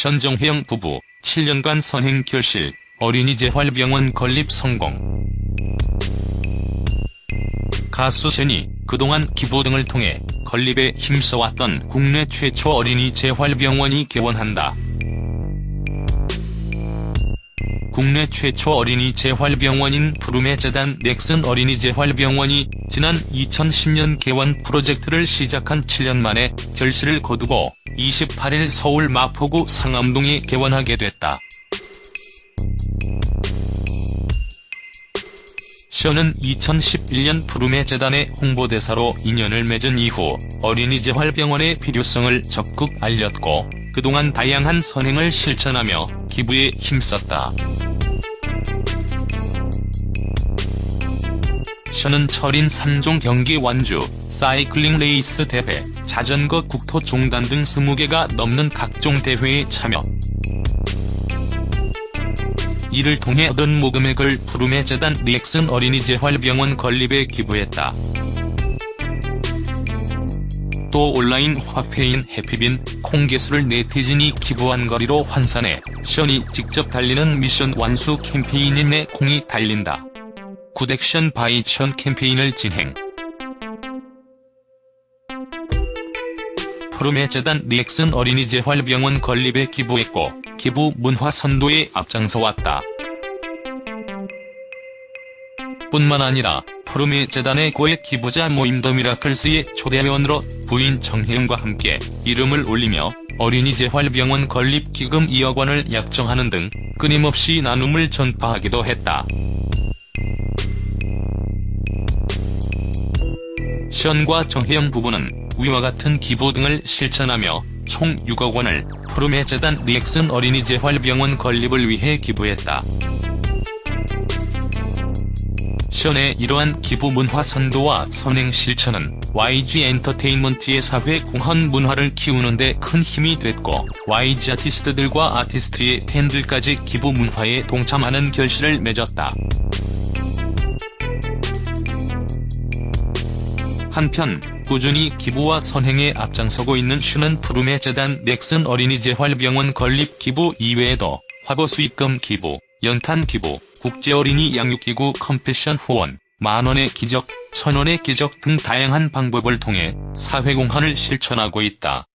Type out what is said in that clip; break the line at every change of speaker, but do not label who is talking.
션정혜영 부부 7년간 선행 결실, 어린이 재활병원 건립 성공. 가수 션이 그동안 기부 등을 통해 건립에 힘써왔던 국내 최초 어린이 재활병원이 개원한다. 국내 최초 어린이 재활병원인 푸르메 재단 넥슨 어린이 재활병원이 지난 2010년 개원 프로젝트를 시작한 7년 만에 결실을 거두고 28일 서울 마포구 상암동에 개원하게 됐다. 션은 2011년 푸르메 재단의 홍보대사로 인연을 맺은 이후 어린이 재활병원의 필요성을 적극 알렸고 그동안 다양한 선행을 실천하며 기부에 힘썼다. 션은 철인 3종 경기 완주, 사이클링 레이스 대회, 자전거 국토 종단 등 20개가 넘는 각종 대회에 참여. 이를 통해 얻은 모금액을 푸르메 재단 넥슨 어린이 재활병원 건립에 기부했다. 또 온라인 화폐인 해피빈, 콩개수를 네티즌이 기부한 거리로 환산해 션이 직접 달리는 미션 완수 캠페인인 내 콩이 달린다. Good Action by 션 캠페인을 진행. 푸르메 재단 넥슨 어린이 재활병원 건립에 기부했고 기부 문화 선도에 앞장서 왔다. 뿐만 아니라 푸르메 재단의 고액 기부자 모임 더 미라클스의 초대회원으로 부인 정혜영과 함께 이름을 올리며 어린이 재활병원 건립 기금 2억 원을 약정하는 등 끊임없이 나눔을 전파하기도 했다. 션과 정혜영 부부는 위와 같은 기부 등을 실천하며 총 6억 원을 푸르메 재단 넥슨 어린이 재활병원 건립을 위해 기부했다. 션의 이러한 기부 문화 선도와 선행 실천은 YG 엔터테인먼트의 사회 공헌 문화를 키우는 데 큰 힘이 됐고 YG 아티스트들과 아티스트의 팬들까지 기부 문화에 동참하는 결실을 맺었다. 한편 꾸준히 기부와 선행에 앞장서고 있는 슈는 푸르메 재단 넥슨 어린이 재활병원 건립 기부 이외에도 화보 수익금 기부, 연탄 기부, 국제어린이 양육기구 컴패션 후원, 만원의 기적, 천원의 기적 등 다양한 방법을 통해 사회공헌을 실천하고 있다.